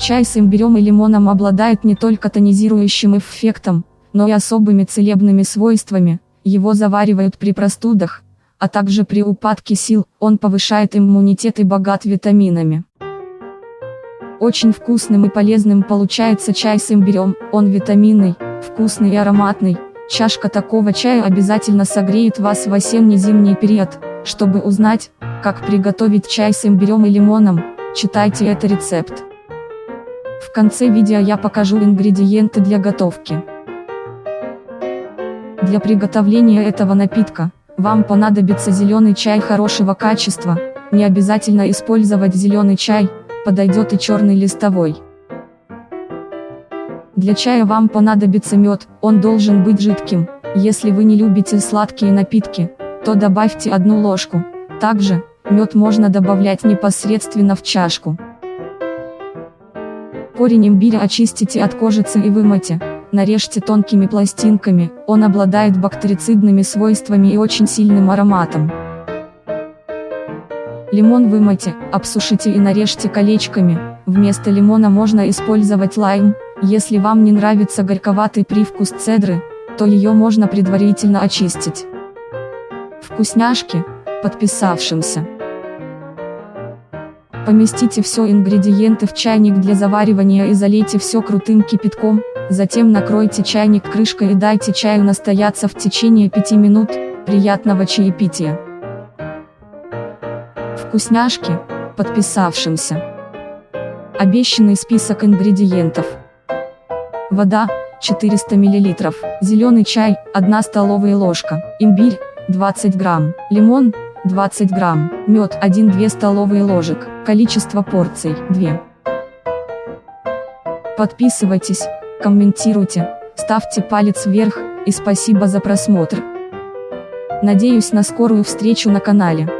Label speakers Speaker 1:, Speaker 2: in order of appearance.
Speaker 1: Чай с имбирем и лимоном обладает не только тонизирующим эффектом, но и особыми целебными свойствами, его заваривают при простудах, а также при упадке сил, он повышает иммунитет и богат витаминами. Очень вкусным и полезным получается чай с имбирем, он витаминный, вкусный и ароматный, чашка такого чая обязательно согреет вас в осенне-зимний период, чтобы узнать, как приготовить чай с имбирем и лимоном, читайте это рецепт. В конце видео я покажу ингредиенты для готовки. Для приготовления этого напитка, вам понадобится зеленый чай хорошего качества, не обязательно использовать зеленый чай, подойдет и черный листовой. Для чая вам понадобится мед, он должен быть жидким, если вы не любите сладкие напитки, то добавьте одну ложку, также, мед можно добавлять непосредственно в чашку. Корень имбиря очистите от кожицы и вымойте, нарежьте тонкими пластинками, он обладает бактерицидными свойствами и очень сильным ароматом. Лимон вымойте, обсушите и нарежьте колечками, вместо лимона можно использовать лайм, если вам не нравится горьковатый привкус цедры, то ее можно предварительно очистить. Вкусняшки, подписавшимся. Поместите все ингредиенты в чайник для заваривания и залейте все крутым кипятком, затем накройте чайник крышкой и дайте чаю настояться в течение 5 минут, приятного чаепития. Вкусняшки, подписавшимся. Обещанный список ингредиентов. Вода, 400 мл, зеленый чай, 1 столовая ложка, имбирь, 20 грамм, лимон, 20 грамм, мед 1-2 столовые ложек, количество порций 2. Подписывайтесь, комментируйте, ставьте палец вверх, и спасибо за просмотр. Надеюсь на скорую встречу на канале.